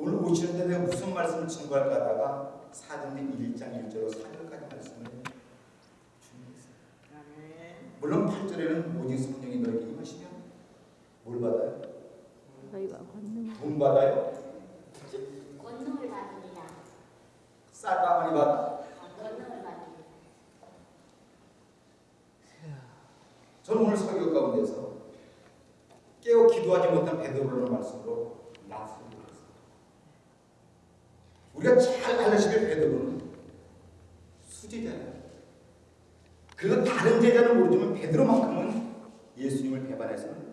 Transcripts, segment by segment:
오늘 오시는데 내가 무슨 말씀을 증거할까 하다가 사도행 1장 1절로 4절까지 말씀을 준비했어요. 물론 8절에는 오직 성령이 너에게 임하시면 뭘 받아요? 돈 받아요? 권능을 받으리라. 쌀가마니 받아? 권능을 받으리라. 저는 오늘 설교 가운데서 깨어 기도하지 못한 베드로라는 말씀으로 했습니다. 우리가 잘 알다시피 베드로는 수제자예요. 그리고 다른 제자는 모르지만 베드로만큼은 예수님을 배반해서는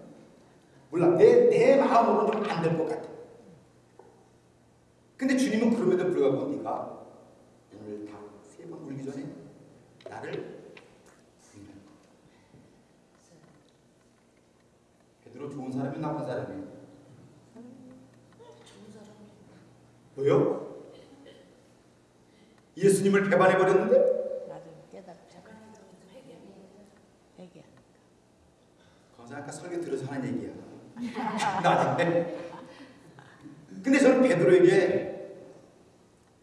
몰라 내, 내 마음으로는 좀 안 될 것 같아. 근데 주님은 그럼에도 불구하고 네가 오늘 다세 번 울기 전에 나를 부인할. 베드로 좋은 사람이 나쁜 사람이에요. 좋은 사람. 왜요? 예수님을 배반해 버렸는데. 거기서 아까 설교 들어서 하는 얘기야. 나중에. 근데 저는 베드로에게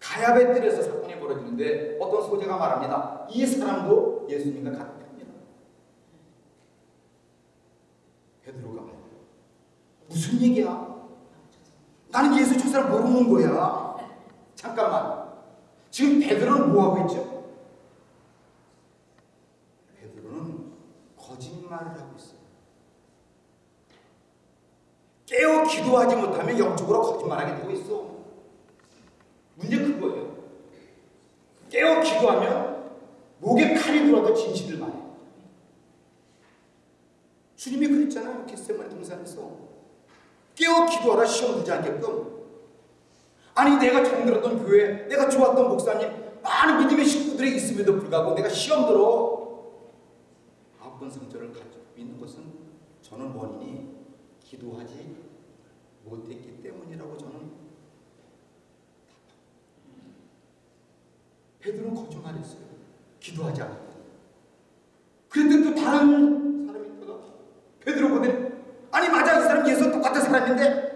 가야베 뜰에서 사건이 벌어지는데 어떤 소재가 말합니다. 이 사람도 예수님과 편이다. 베드로가 무슨 얘기야? 나는 예수 저 사람 모르는 거야. 잠깐만. 지금 베드로는 뭐 하고 있죠? 베드로는 거짓말을 하고 있어요. 깨어 기도하지 못하면 영적으로 거짓말하게 되고 있어. 문제 그거예요. 깨어 기도하면 목에 칼이 들어도 진실을 말해. 주님이 그랬잖아요. 겟세마네 동산에서. 깨어 기도하라 시험 들지 않게끔. 아니 내가 정들었던 교회, 내가 좋았던 목사님, 많은 믿음의 식구들이 있음에도 불구하고 내가 시험 들어 아홉 번 상처를 가지고 있는 것은 저는 원인이 기도하지 못했기 때문이라고 저는 베드로는 거짓말했어요. 기도하지 않았다. 그랬더니 또 다른 사람이 있다가 베드로 보더니 아니 맞아 이 사람 예수 똑같은 사람인데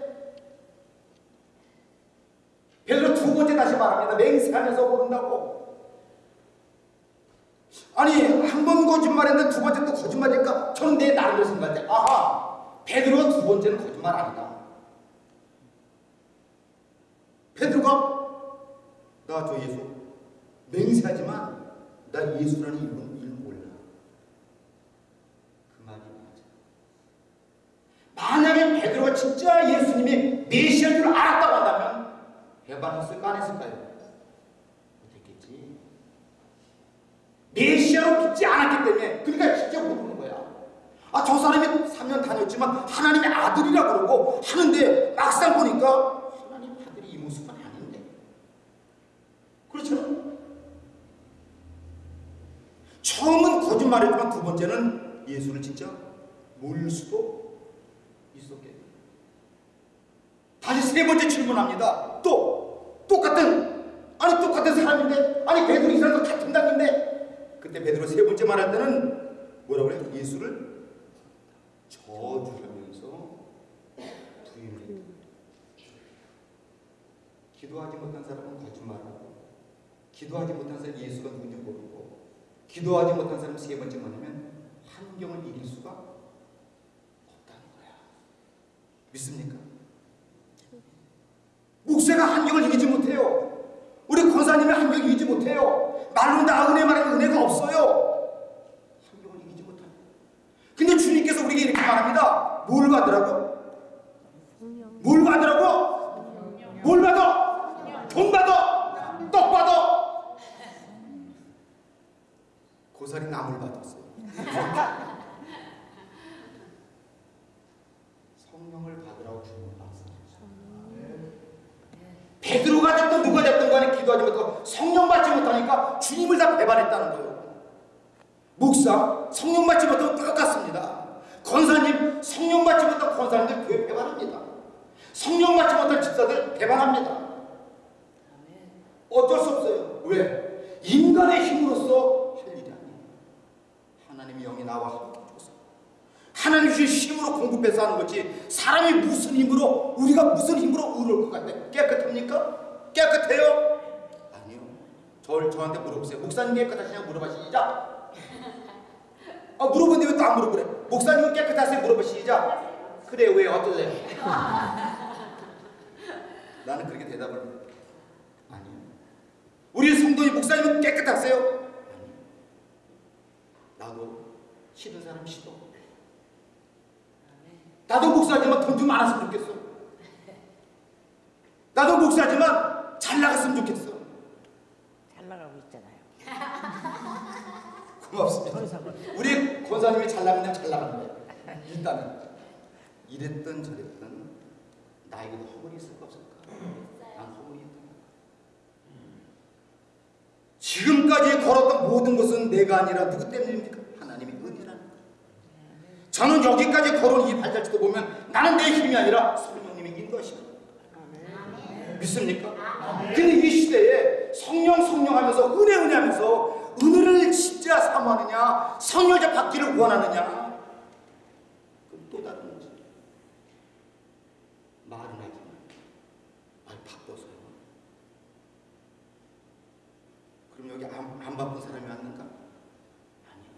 베드로 두 번째 다시 말합니다. 맹세하면서 모른다고. 아니 한 번 거짓말했는데 두 번째 또 거짓말이니까 저는 내 나름대로 생각할 때 아하 베드로가 두 번째는 거짓말 아니다. 베드로가 나 저 예수 맹세하지만 나 예수라는 이름은 이름 몰라. 그 말이 맞아. 만약에 베드로가 진짜 예수님이 메시아인 줄 알았다고 한다면 배반했을까 안 했을까요? 못했겠지. 메시아로 믿지 않았기 때문에 그러니까 진짜 모르는 거야. 사람이 3년 다녔지만 하나님의 아들이라 그러고 하는데 막상 보니까 하나님 아들이 이 모습은 아닌데. 그렇죠? 처음은 거짓말했지만 두 번째는 예수를 진짜 모를 수도 있었겠네. 다시 세 번째 질문합니다. 또 똑같은 아니 똑같은 사람인데 아니 베드로 이 사람도 같은 당인데 그때 베드로 세 번째 말할 때는 뭐라고 그래? 예수를 저주하면서 부인했다. 기도하지 못한 사람은 거짓말하고 기도하지 못한 사람은 예수가 누군지 모르고 기도하지 못한 사람은 세 번째 말하면 환경을 이길 수가 없다는 거야. 믿습니까? 목사가 환경을 이기지 못해요. 우리 권사님의 환경을 이기지 못해요. 말로 나 은혜 말하는 은혜가 없어요. 환경을 이기지 못합니다. 근데 주님께서 우리에게 이렇게 말합니다. 뭘 받으라고? 성령 뭘 받으라고? 뭘 받아? 돈 받아? 떡 받아? 고사리 나물 받았어요. 성령을 받으라고 주님은 말씀하셨어요. 베드로가 됐든 누가 됐든 간에 기도하지 못하고 성령 받지 못하니까 주님을 다 배반했다는 거예요. 목사 성령 받지 못하면 똑같습니다. 권사님 성령 받지 못한 권사님들 교회 배반합니다. 성령 받지 못한 집사들 배반 합니다. 어쩔 수 없어요. 왜? 인간의 힘으로써 할 일이 아니에요. 하나님의 영이 나와 함께 줘서 하나님 주신 힘으로 공급해서 하는 거지 사람이 무슨 힘으로 우리가 무슨 힘으로 의로울 것 같아 깨끗합니까? 깨끗해요? 아니요. 저, 저한테 물어보세요. 목사님 깨끗하시냐고 물어봐 시작. 아 물어보는데 왜 또 안 물어보래? 목사님은 깨끗하세요? 물어봐 시작. 그래 왜 어떨래요? 나는 그렇게 대답을 해. 아니요. 우리 성도님 목사님은 깨끗하세요? 아니요. 나도 싫은 사람 싫어. 나도 목사지만 돈 좀 많았으면 좋겠어. 나도 목사지만 잘 나갔으면 좋겠어. 잘 나가고 있잖아요. 고맙습니다. 우리 권사님이 잘 나가면 잘 나가는 거야. 일단은 이랬든 저랬든 나에게도 허물이 있을까 없을까? 지금까지 걸었던 모든 것은 내가 아니라 누구 때문입니까? 하나님의 은혜라는 거예요. 저는 여기까지 걸어온 이 발자취도 보면 나는 내 힘이 아니라 성령님의 인도하시는. 믿습니까? 근데 이 시대에 성령 성령 하면서 은혜 은혜 하면서 은혜를 진짜 사모하느냐 성령을 받기를 원하느냐 또 다른 문제 말은 하지만 말 바빠서요 그럼 여기 안, 안 바쁜 사람이 왔는가? 아니요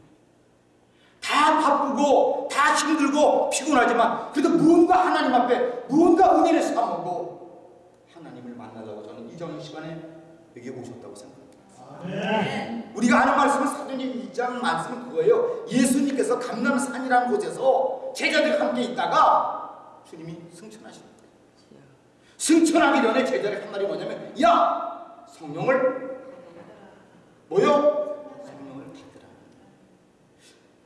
다 바쁘고 다 힘들고 피곤하지만 그래도 무언가 하나님 앞에 무언가 은혜를 사모고 하나님을 만나자고 저는 이전 시간에 여기 오셨다고 생각합니다. 우리가 아는 말씀은 사도님 2장 말씀은 그거예요. 예수님께서 감남산이라는 곳에서 제자들과 함께 있다가 주님이 승천하신 거예요. 승천하기 전에 제자들이 한 말이 뭐냐면 야 성령을 뭐요? 성령을 받으라.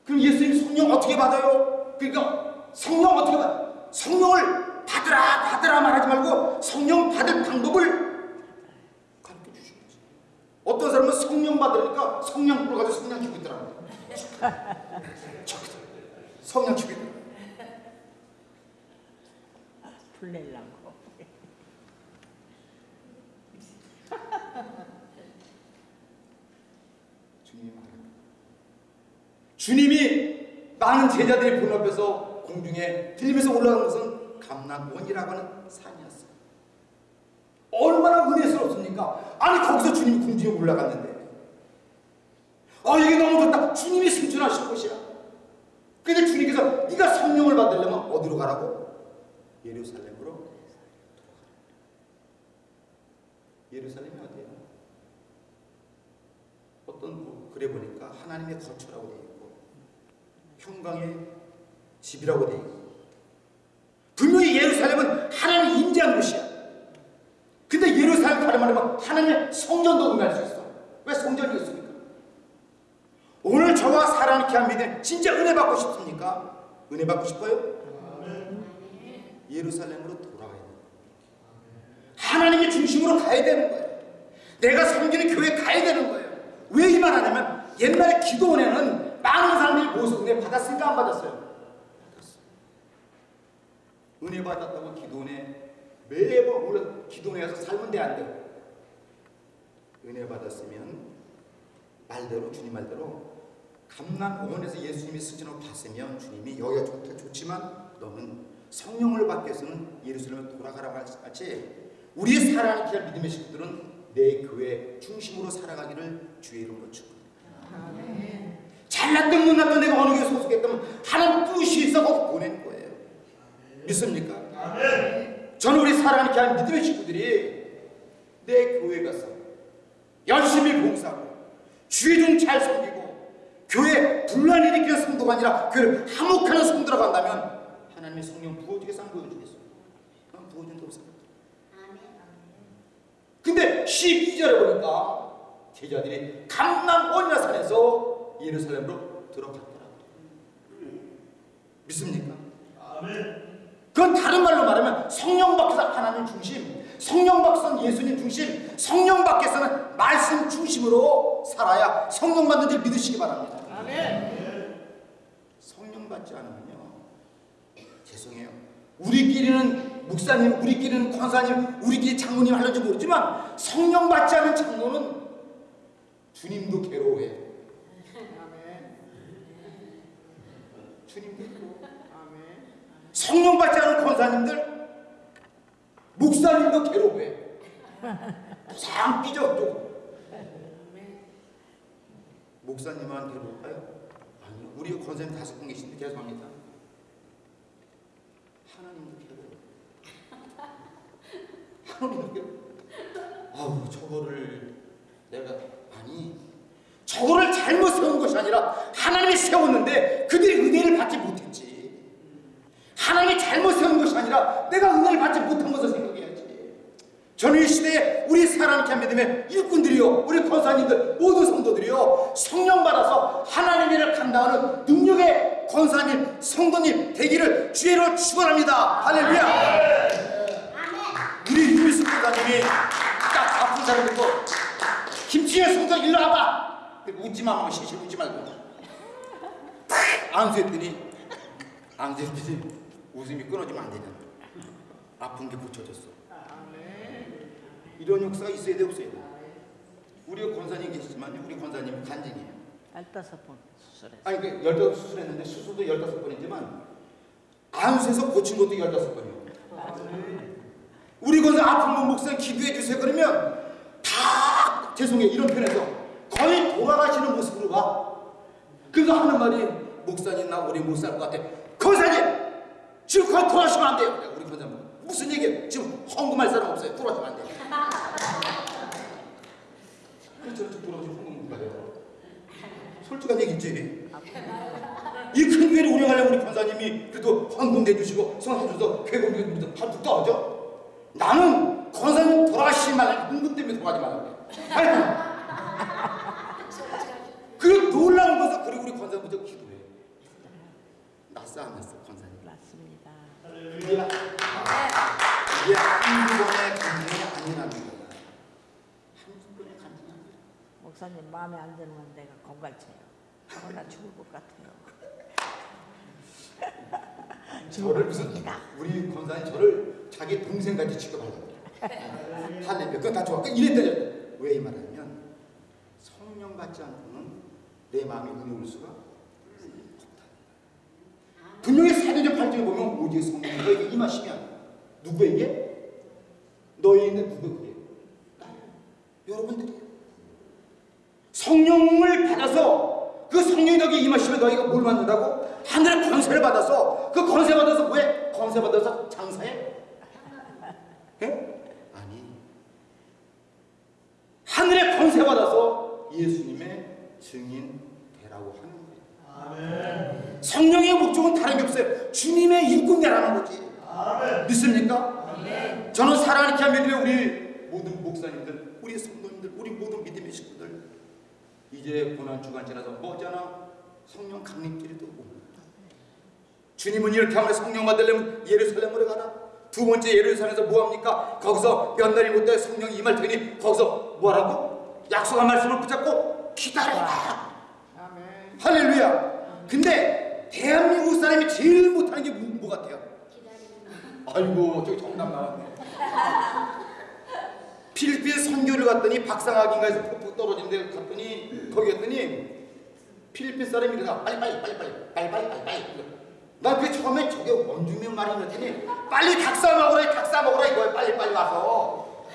그럼 예수님 성령 어떻게 받아요? 그러니까 성령 어떻게 받아? 성령을 받으라 받으라 말하지 말고 성령 받을 방법을 가르쳐 주신 거지. 어떤 사람은 성령 받으니까 성령 불어가지고 성령 주고 있더라고. 저기다. 성령 주고 있더라고. 불내려고. 주님이 말합니다. 주님이 많은 제자들이 본 앞에서 공중에 들리면서 올라간 것은 감락원이라고 하는 산이었어요. 얼마나 은혜스럽습니까? 아니 거기서 주님이 공중에 올라갔는데 아 이게 너무 좋다. 주님이 승천하실 곳이야. 근데 주님께서 네가 성령을 받으려면 어디로 가라고? 예루살렘으로. 예루살렘이 어디예요? 어떤 뭐 그래 보니까 하나님의 거처라고 있고 평강의 집이라고 되어 있고 분명히 예루살렘은 하나님 임재한 곳이야. 근데 예루살렘 다른 말하면 하나님의 성전도 의미할 수 있어. 왜 성전이 있습니까? 오늘 저와 사랑하는 귀한 믿음 진짜 은혜 받고 싶습니까? 은혜 받고 싶어요? 예루살렘으로 돌아가야 돼요. 하나님의 중심으로 가야 되는 거예요. 내가 섬기는 교회 가야 되는 거예요. 왜 이 말하냐면 옛날에 기도원에는 많은 사람들이 모여서 은혜 받았을까 안 받았어요? 은혜 받았다고 기도원에 매번 물론 기도원에 가서 살면 돼안 돼? 은혜 받았으면 말대로 주님 말대로 감남원에서 예수님이 승천을 봤으면 주님이 여기가 좋다 좋지만 너는 성령을 받기 위해서는 예루살렘에 돌아가라고 하지 우리의 사랑하는 귀한 믿음의 식구들은 내 교회 중심으로 살아가기를 주의 이름으로 축원합니다. 잘났든 못났든 내가 어느 교회 소속했다면 하나님 뜻이 있어 거기 보낸 거예요. 믿습니까? 저는 우리 사랑하는 귀한 믿음의 식구들이 내 교회 가서 열심히 봉사하고 주의 좀잘 섬기고 교회 분란 일으키는 성도가 아니라 교회를 화목하는 성도라고 한다면 하나님의 성령 부어주겠어 안 부어주겠어? 난 부어준다고 생각해 아멘. 근데 12절에 보니까 제자들이 감남 온야산에서 예루살렘으로 들어갔더라고요. 믿습니까? 그건 다른 말로 말하면 성령 밖에서 하나님 중심, 성령 밖에서는 예수님 중심, 성령 밖에서는 말씀 중심으로 살아야 성령 받는 줄 믿으시기 바랍니다. 성령 받지 않으면요. 죄송해요. 우리끼리는 목사님, 우리끼리는 권사님, 우리끼리 장로님 하는지 모르지만 성령 받지 않은 장로는 주님도 괴로워해. 주님도 괴로워. 성령 받지 않은 권사님들, 목사님도 괴로워해. 부상 삐져가지고 목사님한테 볼까요? 아니 우리 권사님 다섯 분 계신데 죄송합니다 하나님도 괴로워 하나님도 괴로워 아우 저거를 내가 저거를 잘못 세운 것이 아니라 하나님이 세웠는데 그들이 은혜를 받지 못했지. 하나님이 잘못 세운 것이 아니라 내가 은혜를 받지 못한 것을 생각해야지. 저는 이 시대에 우리 사랑케 믿음의 일꾼들이요 우리 권사님들 모든 성도들이요 성령 받아서 하나님의 일을 감당하는 능력의 권사님 성도님 되기를 주의로 축원합니다. 할렐루야. 우리 유미수 권사님이 딱 아픈 사람 듣고 김치현 성도 일로 와봐 웃지 마 뭐, 시시 웃지 말고. 탁! 안수했더니 안수했더니 웃음이 끊어지면 안 되잖아. 아픈 게 붙여졌어. 이런 역사가 있어야 돼 없어야 돼? 우리 권사님 계시지만 우리 권사님 간증이에요. 15번 수술했어. 아니 그 열다섯 수술했는데 수술도 열다섯 번이지만 안수해서 고친 것도 열다섯 번이에요. 우리 권사 아픈 분 목사님 기도해 주세요. 그러면 다 죄송해요. 이런 편에서 돌아가시는 모습으로 가 그거 하는 말이 목사님 나 오래 못살 것 같아. 권사님 지금 거의 돌아가시면 안 돼요. 우리 권사님 무슨 얘기예요? 지금 헌금할 사람 없어요. 돌아가시면 안 돼요. 그래서 저렇게 돌아가시면 헌금 못 가요. 솔직한 얘기지? 이큰 교회를 운영하려면 우리 권사님이 그래도 헌금 내주시고 교회 공개도 한뚝 떠죠. 나는 권사님 돌아가시지 말라고 헌금 때문에 돌아가지 말라고 아이고 그 놀라운 것은 그리고 우리 권사님 먼저 기도해. 났어 안 났어 권사님 맞습니다. 이게 이게 한두 번의 감정이 아니라는 거야 한두 번의 감정이 아니야 목사님 마음에 안 드는 건 내가 건갈채요. 어, 나 죽을 것 같아요. 저를 무슨 우리 권사님 저를 자기 동생같이 취급하려고. 그래. 할렐루야. 그건 다 좋아. 그 이랬더니 왜이 말하냐면 성령 받지 않고는 내 마음이 올 수가 없다 분명히 사도전 8장에 보면 오직 성령이 너에게 임하시면 누구에게? 너희에게 누구에게? 여러분들이 성령을 받아서 그 성령이 너에게 임하시면 너희가 뭘 받는다고? 하늘의 권세를 받아서 그 권세 받아서 왜? 권세 받아서 장사해? 예? 아니 하늘의 권세 받아서 예수님의 증인 되라고 하는 거예요 성령의 목적은 다른 게 없어요 주님의 일꾼 되라는 거지 믿습니까? 저는 사랑하는 믿음의 우리 모든 목사님들 우리 성도님들 우리 모든 믿음의 식구들 이제 고난 주간 지나서 머지않아 성령 강림길이 또 옵니다. 주님은 이렇게 하면 성령 받으려면 예루살렘으로 가라. 두 번째 예루살렘에서 뭐합니까? 거기서 몇 날이 못돼 성령이 임할 테니 거기서 뭐라고? 약속한 말씀을 붙잡고 기다려라. 할렐루야. 근데 대한민국 사람이 제일 못하는 게 뭐, 뭐 같아요? 아이고 저기 정답 나왔네. 필리핀 선교를 갔더니 박상학인가에서 폭풍 떨어진 데 갔더니 거기 갔더니 필리핀 사람이 그래서 빨리 빨리 빨리 빨리 빨리 빨리 빨리 빨리. 나 그게 처음에 저게 원주민 말이었더니. 빨리 닭사 먹으라 닭사 먹으라 이거야. 빨리 빨리 와서.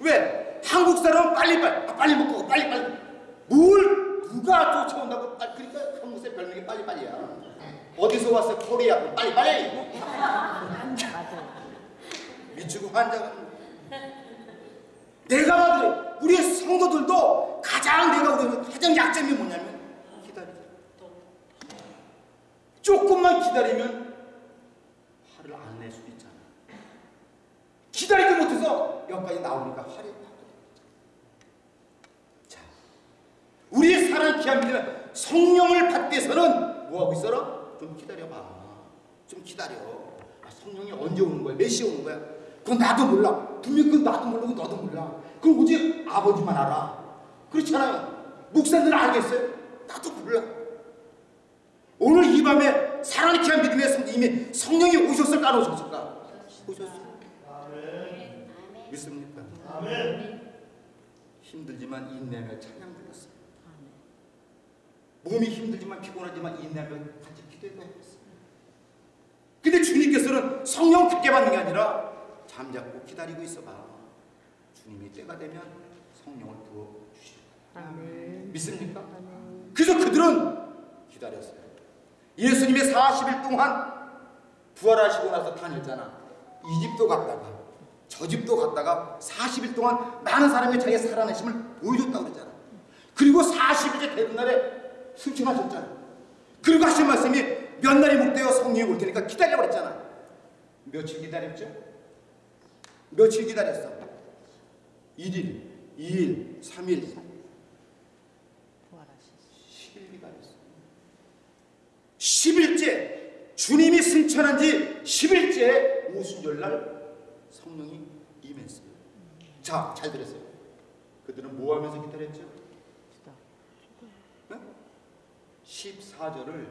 왜? 한국 사람은 빨리 빨리 아, 빨리 먹고 빨리 빨리 뭘 누가 쫓아온다고 빨리 그러니까 한국 사람 별명이 빨리 빨리야 어디서 왔어 코리아 빨리 빨리 맞아요. 미치고 환장하는 내가 봐도 우리 성도들도 가장 내가 우리 가장 약점이 뭐냐면 기다리자. 조금만 기다리면 화를 안 낼 수도 있잖아. 기다리지 못해서 여기까지 나오니까 화를 나거든. 자, 귀한 믿음 성령을 받기 위해서는 뭐 하고 있어라? 좀 기다려봐. 좀 기다려. 아, 성령이 언제 오는 거야? 몇 시에 오는 거야? 그건 나도 몰라. 분명 그건 나도 모르고 너도 몰라. 그건 오직 아버지만 알아. 그렇잖아요. 목사들은 알겠어요? 나도 몰라. 오늘 이 밤에 사랑의 귀한 믿음의 성 이미 성령이 오셨을까 안 오셨을까? 오셨어요. 믿습니까? 힘들지만 인내하며 찬양 불렀어요. 몸이 힘들지만 피곤하지만 인내하며 같이 기도해도 했어요. 근데 주님께서는 성령 굳게 받는 게 아니라 잠잡고 기다리고 있어봐. 주님이 때가 되면 성령을 부어 주실. 아멘. 믿습니까? 아멘. 그래서 그들은 기다렸어요. 예수님의 40일 동안 부활하시고 나서 다녔잖아. 이 집도 갔다가 저 집도 갔다가 40일 동안 많은 사람이 자기의 살아내심을 보여줬다고 그랬잖아. 그리고 40일째 되는 날에 승천하셨잖아. 그리고 하신 말씀이 몇 날이 목되어 성령이 올 테니까 기다려 그랬잖아. 며칠 기다렸죠? 며칠 기다렸어? 1일, 2일, 3일, 부활하셨어. 10일 기다렸어. 10일째 주님이 승천한 지 10일째 오순절 날 성령이 임했어요. 자, 잘 들었어요. 그들은 뭐 하면서 기다렸죠? 기도. 네? 14절을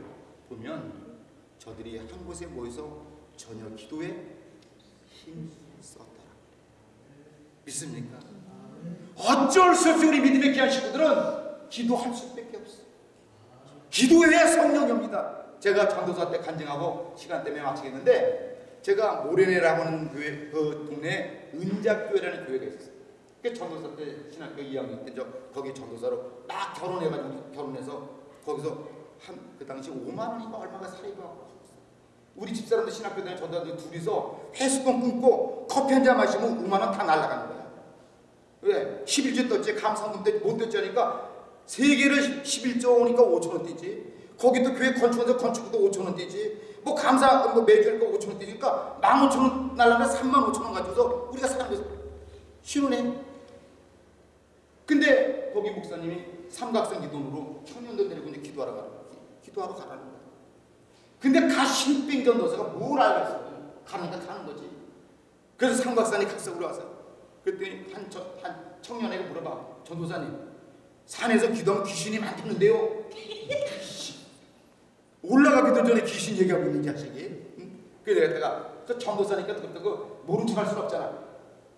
보면 저들이 한 곳에 모여서 저녁 기도에 힘썼더라. 믿습니까? 어쩔 수 없이 우리 믿음의 귀한 식구들은 기도할 수밖에 없어. 기도해야 성령이 옵니다. 제가 전도사 때 간증하고 시간 때문에 마치겠는데 제가 모래내라고 하는 교회 그 동네에 은작교회라는 교회가 있었어요. 그 전도사 때 신학교 2학년 때저 거기 전도사로 막 결혼해가지고 결혼해서 거기서 한 그 당시 5만 원인가 얼마가 사이고 우리 집사람들 신학교 다니는 전도사들 둘이서 회수권 끊고 커피 한 잔 마시면 5만 원 다 날라가는 거야. 왜? 11조 떴지 감상금 때못 떴지 하니까 세 개를 11조 오니까 5천 원 떼지. 거기 또 교회 건축원서 건축도 5천 원 떼지. 뭐 감사 뭐 매주 하니까 5천 원 떼니까 1만 5천 원 날라면 3만 5천 원 가지고서 우리가 사람들 신혼해. 근데 거기 목사님이 삼각성기 돈으로 청년들 데리고 이제 기도하러 가는 거야. 기도하러 가라는 거야. 근데 가 신 빙 전 도사가 뭘 알겠어? 가니까 가는 거지. 그래서 삼각산이 각성으로 와서 그랬더니 한, 저, 한 청년에게 물어봐. 전도사님 산에서 기도하면 귀신이 많겠는데요? 올라가기도 전에 귀신 얘기하고 있는 자식이. 응? 그래서 내가 그 전도사니까 그렇다고 모른 척할 수는 없잖아.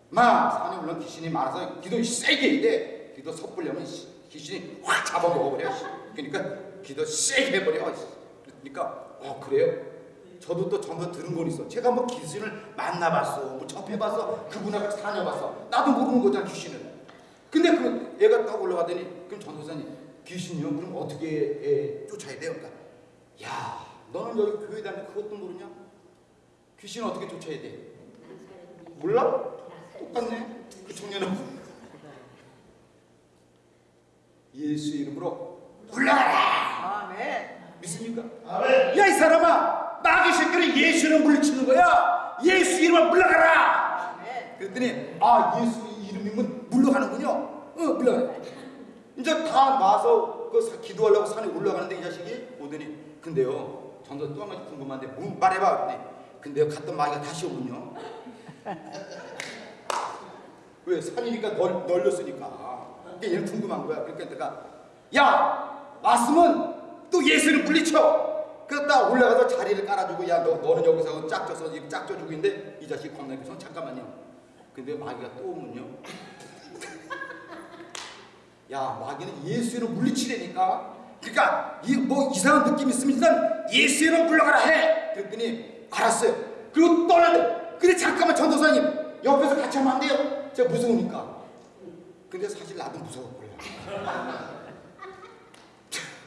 마 산에 물론 귀신이 많아서 기도 세게 돼. 기도 섣불려면 씨, 귀신이 확 잡아먹어버려. 씨. 그러니까 기도 세게 해버려. 씨. 그러니까 어 그래요? 저도 또 전도 들은 건 있어. 제가 뭐 귀신을 만나봤어, 뭐 접해봤어, 그분하고 다녀봤어. 나도 모르는 거잖아 귀신을. 근데 그 애가 딱 올라가더니 그럼 전도사님 귀신이요? 그럼 어떻게 에, 쫓아야 돼요? 그러니까 야 너는 여기 교회 다니는 그것도 모르냐? 귀신 어떻게 쫓아야 돼? 몰라? 똑같네. 그 청년은 예수 이름으로 물러가라. 아멘. 믿습니까? 야이 사람아 마귀 새끼를 예수는 물리치는 거야. 예수 이름으로 물러가라. 아멘. 그랬더니 아 예수 이름이면 물러가는군요. 어 물러가. 이제 다 와서 그 사- 기도하려고 산에 올라가는데 이 자식이 오더니 근데요 전도 또 한 가지 궁금한데 뭐 말해봐. 그랬더니 근데요 갔던 마귀가 다시 오군요. 왜 산이니까 널, 널렸으니까. 그게 얘는 궁금한 거야. 그러니까 내가 야 왔으면 또 예수를 물리쳐. 그러다 올라가서 자리를 깔아주고 야 너, 너는 여기서 짝져서 짝져주고 있는데 이 자식 겁나게 잠깐만요. 근데 마귀가 또 오면요. 야 마귀는 예수를 물리치려니까. 그러니까 이 뭐 이상한 느낌 있으면 일단 예수를 물러가라 해. 그랬더니 알았어요. 그리고 떠나대. 근데 잠깐만 전도사님 옆에서 같이 하면 안 돼요. 제가 무서우니까. 근데 사실 나도 무서웠고요.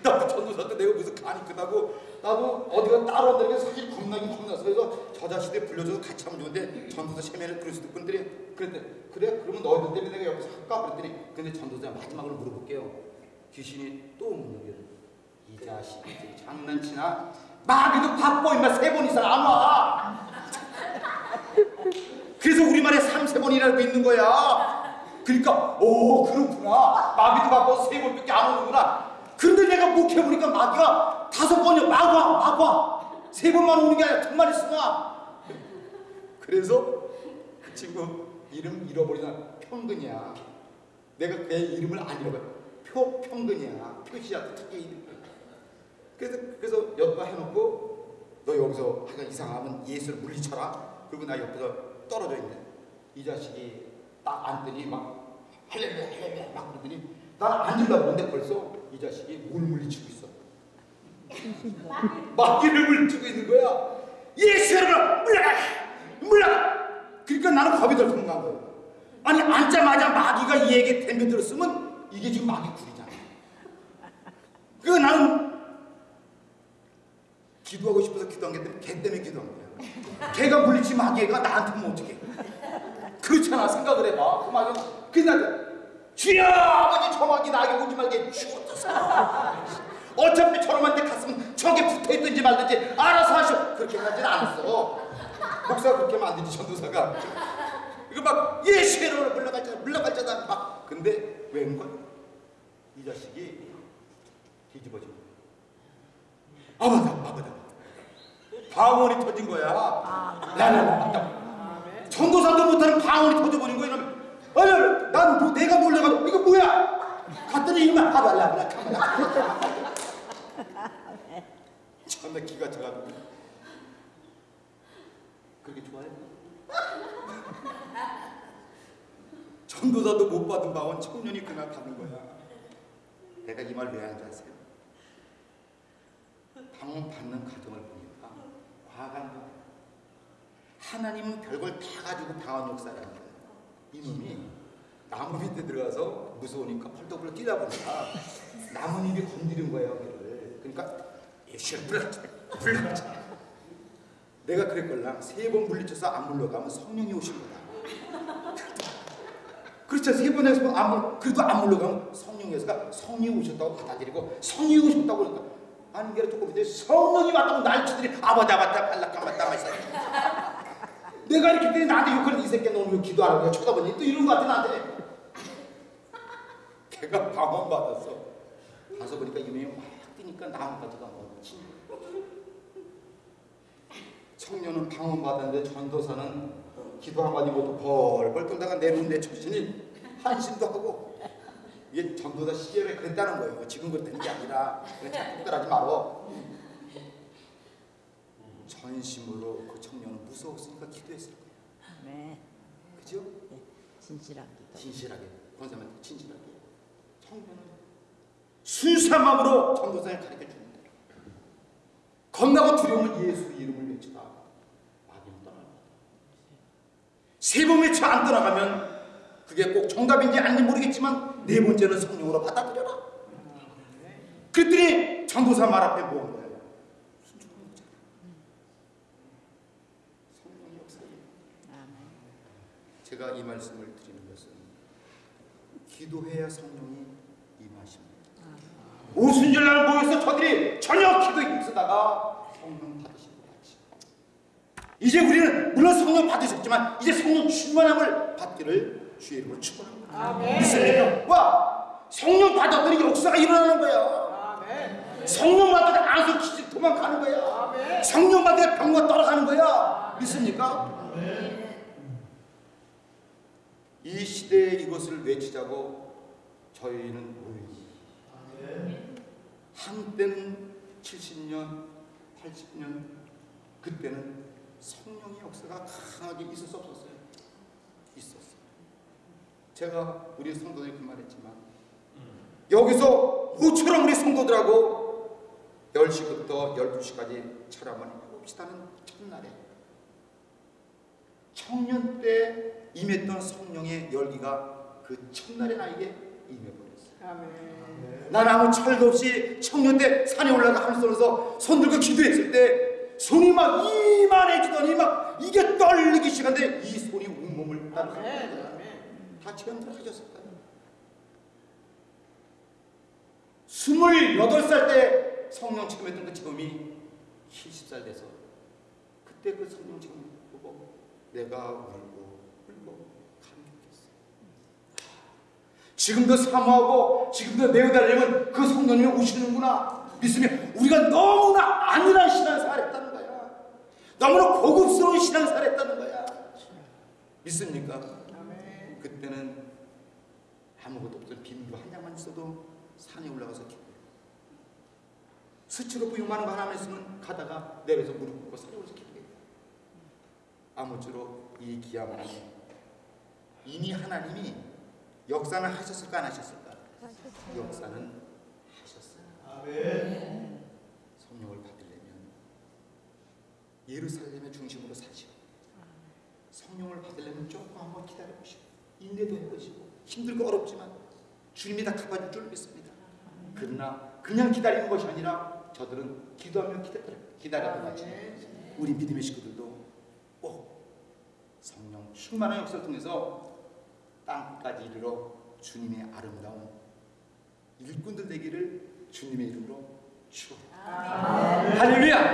나도 전도사 때 내가 무슨 간이 크다고 나도 어디가 따로 한다는 게 사실 겁나긴 겁나서 그래서 저 자식들 불러줘서 같이 하면 좋은데 전도사 있고 그랬더니 그랬대 그래? 그러면 너희들 때문에 내가 옆에서 할까? 그랬더니 근데 전도사 마지막으로 물어볼게요. 귀신이 또 오는 여기를 이 자식이 장난치나? 마귀도 바빠 임마. 세 번 이상 안 와. 그래서 우리말에 삼세 번이라고 있는 거야 그러니까 오 그렇구나. 마귀도 바빠서 세 번밖에 안 오는구나. 근데 내가 목해보니까 마귀가 다섯 번이야. 마과 마과 세 번만 오는 게 아니라 정말 있으나? 그래서 그 친구 이름 잃어버리나 평근이야. 내가 내 이름을 안 잃어버려. 표 평근이야. 표시야 특히 이름. 그래서 그래서 옆에 해놓고 너 여기서 하여간 이상하면 예수를 물리쳐라. 그리고 나 옆에서 떨어져 있네. 이 자식이 딱 앉더니 막 할렐루야 할렐루야 막 그러더니 난 앉으려고 하는데 벌써 이 자식이 뭘 물리치고 있어 마귀를 물리치고 있는 거야 예수 여러분 물러가 물러가 그러니까 나는 겁이 덜 도망간 거야 아니 앉자마자 마귀가 이에게 덤벼들었으면 이게 지금 마귀 굴이잖아. 그 나는 기도하고 싶어서 기도한 게 때문에 걔 때문에 기도한 거야. 걔가 물리치 마귀가 나한테 면 어떡해. 그렇잖아 생각을 해봐. 그 마귀는 그날 주여 아버지 저 마귀 나에게 오지 말게 죽었다. 어차피 저놈한테 갔으면 저게 붙어있든지 말든지 알아서 하셔. 그렇게 하진 않았어. 목사가 그렇게 하면 안 되지 전도사가. 이거 막 예수로 물러갈자 물러갈 자다 막 근데 웬걸 이 자식이 뒤집어져 아바다 아바다 방언이 터진 거야 라라라 전도사도 못하는 방언이 터져버린 거야 이러면 아니 난 뭐, 내가 놀래가지고 이거 뭐야 갔더니 이만 아발라라 카메라 참나 기가 차가지고 그렇게 좋아해? 전도사도 못 받은 방언 청년이 그날 받은 거야. 내가 이 말 왜 하는지 아세요? 방언 받는 과정을 보니까 거야. 하나님은 별걸 다 가지고 방언 역사라는 거야. 이놈이 나무 밑에 들어가서 무서우니까 펄떡펄떡 뛰다 보니까 나뭇잎이 건드린 거예요. 그러니까. 불렀지. 내가 그랬걸랑 세 번 물리쳐서 안 물러가면 성령이 오신 거다. 그렇죠. 세 번 해서 안 물, 그래도 안 물러가면 성령에서가 성령이 오셨다고 받아들이고 성령이 오셨다고 그러니까 하는 게 조금 이제 성령이 왔다고 날치들이 아버지 아버지 발락한 맞다 말이야. 내가 이렇게 때니 나한테 욕하는 이 새끼 너무 왜 기도하라고 내가 쳐다보니 또 이런 거 같아 나한테. 걔가 방언 받았어. 가서 보니까 이놈이 막 뛰니까 가고 친. 청년은 방언 받았는데 전도사는 기도 한마디 못하고 벌벌 떨다가 내놓은 정신이 한심도 하고 이게 전도사 시절에 그랬다는 거예요. 지금 그랬다는 게 아니라 그냥 자꾸 따라하지 말어. 전심으로 그 청년은 무서웠으니까 기도했을 거예요. 네. 그죠? 진실한 기도. 진실하게 권사님한테 진실하게 청년은 순수한 마음으로 전도사를 가르쳐 주는 대로 겁나고 두려우면 예수 이름을 외치다 마귀는 떠납니다 세번 외쳐 안 떠나가면 그게 꼭 정답인지 아닌지 모르겠지만 네 번째는 성령으로 받아들여라 그랬더니 전도사 말 앞에 뭐한 거예요? 순종한 거잖아 성령의 역사예요 아멘. 제가 이 말씀을 드리는 것은 기도해야 성령이 임하십니다. 오순절날 모여서 저들이 저녁 기도에 힘쓰다가 성령 받으신 것 같이 이제 우리는 물론 성령 받으셨지만 이제 성령 충만함을 받기를 주의 이름으로 축원합니다. 믿습니까? 와 성령 받았더니 역사가 일어나는 거야. 성령 받을 때 안서 기지 도망가는 거야. 성령 때 병과 떠나가는 거야. 믿습니까? 이 시대에 이것을 외치자고 저희는 모입니다. 한때는 70년, 80년 그때는 성령의 역사가 강하게 수 없었어요. 있었어요. 제가 우리 성도들이 그 말했지만 여기서 모처럼 우리 성도들하고 10시부터 12시까지 철학을 해봅시다는 첫날에 청년 때 임했던 성령의 열기가 그 첫날에 나에게 임해버렸어요. 난 아무 철도 없이 청년 때 산에 올라가 하늘선에서 손 들고 기도했을 때 손이 막 이만해지더니 막 이게 떨리기 시작한데 이 손이 온몸을. 다 체험들 하셨을 거예요. 스물여덟 살때 성령 체험했던 그 체험이 70살 돼서 그때 그 성령 체험 보고 내가 울고 감격했어요. 지금도 사모하고 지금도 내어달라면 그 성령님이 오시는구나 믿으면 우리가 너무나 안일한 신앙생활 했다는 거야. 너무나 고급스러운 신앙생활 했다는 거야. 믿습니까? 그때는 아무것도 없던 빈도 한 장만 있어도 산에 올라가서 기도해요. 수치로 부용하는 거 하나만 있으면 가다가 내려서 무릎 꿇고 산에 올라서 기도해요. 아무쪼록 이 안에 이미 하나님이 역사는 하셨을까 안 하셨을까? 역사는 하셨어요. 성령을 받으려면 예루살렘의 중심으로 사시오. 성령을 받으려면 조금 한번 기다려 보시오. 이 인내도 해보시고 힘들고 어렵지만 주님이 다 갚아줄 줄 믿습니다. 그러나 그냥 기다리는 것이 아니라 저들은 기도하며 기다려, 기다렸던 같이 우리 믿음의 식구들도 꼭 성령 충만한 역사를 통해서 땅까지 이르러 주님의 아름다운 일꾼들 되기를 주님의 이름으로 축원합니다. 할렐루야!